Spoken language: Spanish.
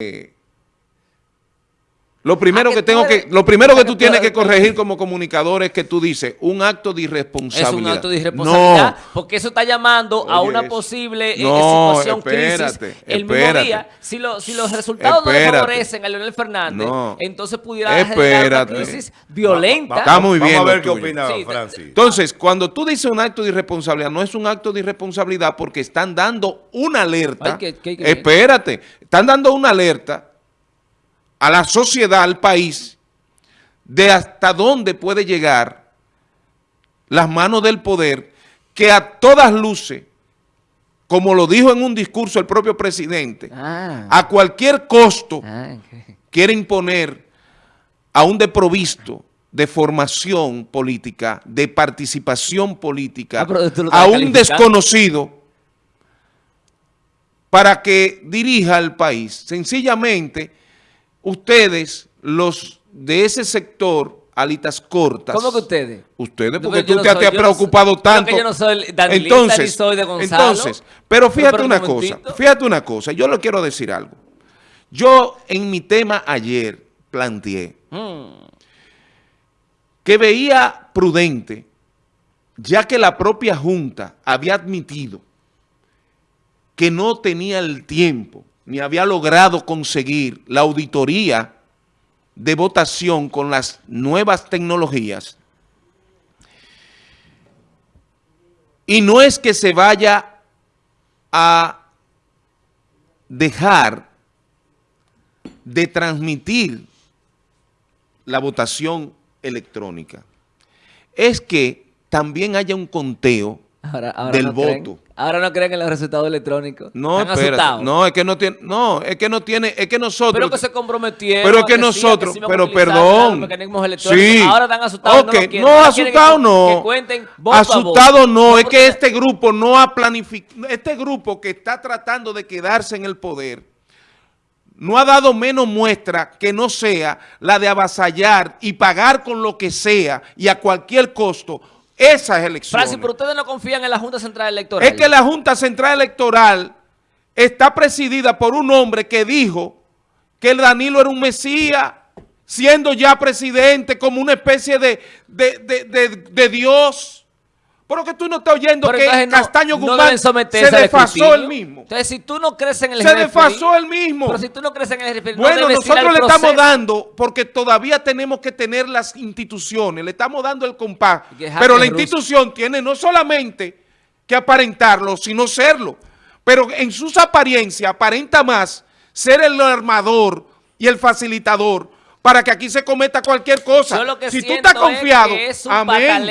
Eh, lo primero que que tengo puede- que, lo primero que que tú tienes puede- que corregir como comunicador es que tú dices un acto de Es irresponsabilidad. un acto de irresponsabilidad, No, porque eso está llamando a una eso. posible eh, No, situación espérate, crisis. El espérate. mismo día, si, lo- si los resultados no le favorecen a Leonel Fernández, No. entonces pudiera generar una crisis violenta. Está muy bien Vamos a ver qué tuyo. opina Sí, Francis. Entonces, cuando tú dices un acto de irresponsabilidad, no es un acto de irresponsabilidad porque están dando una alerta. Ay, que- que- que- espérate, están dando una alerta a la sociedad, al país, de hasta dónde puede llegar las manos del poder, que a todas luces, como lo dijo en un discurso el propio presidente, Ah, a cualquier costo ah, quiere imponer a un deprovisto de formación política, de participación política, Ah, a un desconocido para que dirija al país. Sencillamente, ustedes, los de ese sector, alitas cortas. ¿Cómo que ustedes? Ustedes, porque tú no te, soy- te has no preocupado tanto. yo no soy danilista ni soy de Gonzalo. entonces, pero fíjate pero una cosa, fíjate una cosa, yo le quiero decir algo. Yo en mi tema ayer planteé Mm. que veía prudente, ya que la propia Junta había admitido que no tenía el tiempo ni había logrado conseguir la auditoría de votación con las nuevas tecnologías. Y no es que se vaya a dejar de transmitir la votación electrónica. Es que también haya un conteo Ahora, ahora del no creen- voto. ahora no creen en los resultados electrónicos. No, espérate. No, es que no tiene, no, es que no tiene, es que nosotros. Pero que se comprometieron. Pero que a decir nosotros, sí pero perdón. los. Sí. Ahora están asustados. No, asustado que- no. Que. Asustado no, es que este grupo no ha planificado, este grupo que está tratando de quedarse en el poder, no ha dado menos muestra que no sea la de avasallar y pagar con lo que sea y a cualquier costo esas elecciones. Francis, pero ustedes no confían en la Junta Central Electoral. Es que la Junta Central Electoral está presidida por un hombre que dijo que el Danilo era un mesías, siendo ya presidente como una especie de, de, de- de- de Dios. Pero que tú no estás oyendo Pero que Castaño no Guzmán se desfasó él mismo. Entonces, si tú no crees en el Se desfasó él mismo. Pero si tú no crees en el no Bueno, nosotros le estamos dando, porque todavía tenemos que tener las instituciones, le estamos dando el compás, pero la institución tiene no solamente que aparentarlo, sino serlo, pero en sus apariencias aparenta más ser el armador y el facilitador para que aquí se cometa cualquier cosa. Yo lo que si tú estás confiado, es que es un amén.